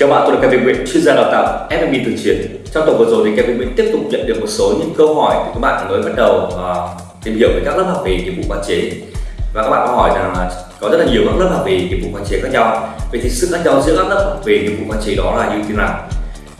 Chào bạn, tôi là Kevin Nguyễn, chuyên gia đào tạo FMB từ chiến. Trong tuần vừa rồi thì Kevin Nguyễn tiếp tục nhận được một số những câu hỏi từ các bạn mới bắt đầu uh, tìm hiểu về các lớp học về nghiệp vụ quản chế và các bạn có hỏi rằng là có rất là nhiều các lớp học về nghiệp vụ quản chế khác nhau. Vậy thì sự khác nhau giữa các lớp học về nghiệp vụ quản chế đó là như thế nào?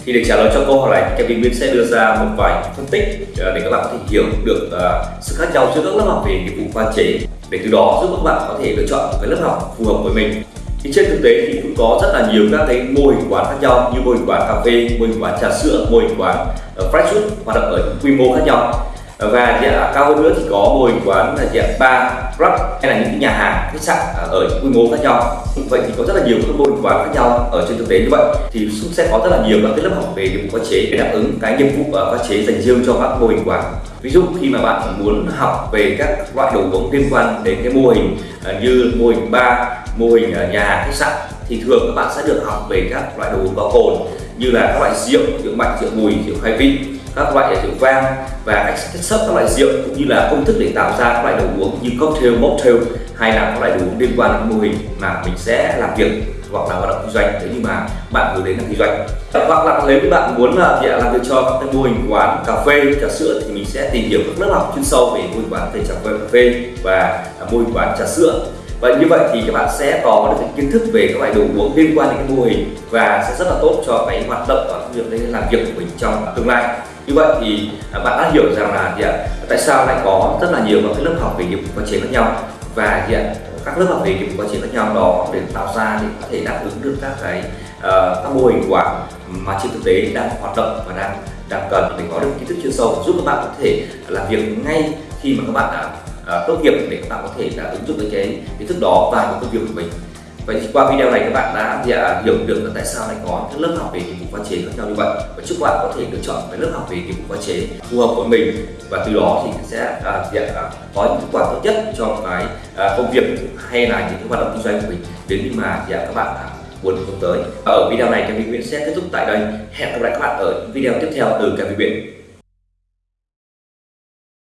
Thì để trả lời cho câu hỏi này, Kevin Nguyễn sẽ đưa ra một vài phân tích à, để các bạn có thể hiểu được uh, sự khác nhau giữa các lớp học về nghiệp vụ quản chế để từ đó giúp các bạn có thể lựa chọn một cái lớp học phù hợp với mình thì trên thực tế thì cũng có rất là nhiều các cái mô hình quán khác nhau như mô hình quán cà phê mô hình quán trà sữa mô hình quán ờ, uh, fresh food hoạt động ở quy mô khác nhau. Ờ, và dạ, cao hơn nữa thì có mô hình quán là dạng bar club hay là những cái nhà hàng khách sạn ờ, ở quy mô khác nhau. Vậy thì có rất là nhiều các mô hình quán khác nhau ở trên thực tế như vậy. Thì cũng sẽ có rất là nhiều các cái lớp học về nghiệp vụ pha chế để đáp ứng cái nhiệm vụ pha chế dành riêng cho các mô hình quán. Ví dụ khi mà bạn muốn học về các loại đồ uống liên quan đến cái mô hình như mô hình bar mô hình nhà khách sạn thì thường các bạn sẽ được học về các loại đồ uống có cồn như là các loại rượu rượu mạnh rượu mùi rượu khai vị các loại rượu vang và cách cách sắp các loại rượu cũng như là công thức để tạo ra các loại đồ uống như cocktail, mocktail hay là các loại đồ uống liên quan đến mô hình mà mình sẽ làm việc hoặc là hoạt động kinh doanh. Nếu như mà bạn hướng đến làm kinh doanh hoặc là nếu như bạn muốn là làm việc cho các cái mô hình quán cà phê trà sữa thì mình sẽ tìm hiểu các lớp học chuyên sâu về mô hình quán về trà phê cà phê và mô hình quán trà sữa và như vậy thì các bạn sẽ có được kiến thức về các loại đồ uống liên quan đến cái mô hình và sẽ rất là tốt cho cái hoạt động và việc làm việc của mình trong tương lai như vậy thì bạn đã hiểu rằng là gì ạ? tại sao lại có rất là nhiều các lớp học về nghiệp vụ pha chế khác nhau và gì ạ? các lớp học về nghiệp vụ pha chế khác nhau đó để tạo ra để có thể đáp ứng được các cái uh, các mô hình quả mà trên thực tế đang hoạt động và đang đang cần để có được kiến thức chuyên sâu giúp các bạn có thể làm việc ngay khi mà các bạn đã uh, tốt nghiệp để các bạn có thể là ứng dụng được cái kiến thức đó vào công việc của mình Vậy thì qua video này các bạn đã dạ, hiểu được là tại sao lại có các lớp học về nghiệp vụ pha chế khác nhau như vậy và chúc bạn có thể lựa chọn cái lớp học về nghiệp vụ pha chế phù hợp với mình và từ đó thì sẽ à, dạ, à, có những kết quả tốt nhất cho cái à, công việc hay là những cái hoạt động kinh doanh của mình nếu như mà dạ, các bạn à, muốn hướng tới. Ở video này Kevin Nguyễn sẽ kết thúc tại đây. Hẹn gặp lại các bạn ở video tiếp theo từ Kevin Nguyễn.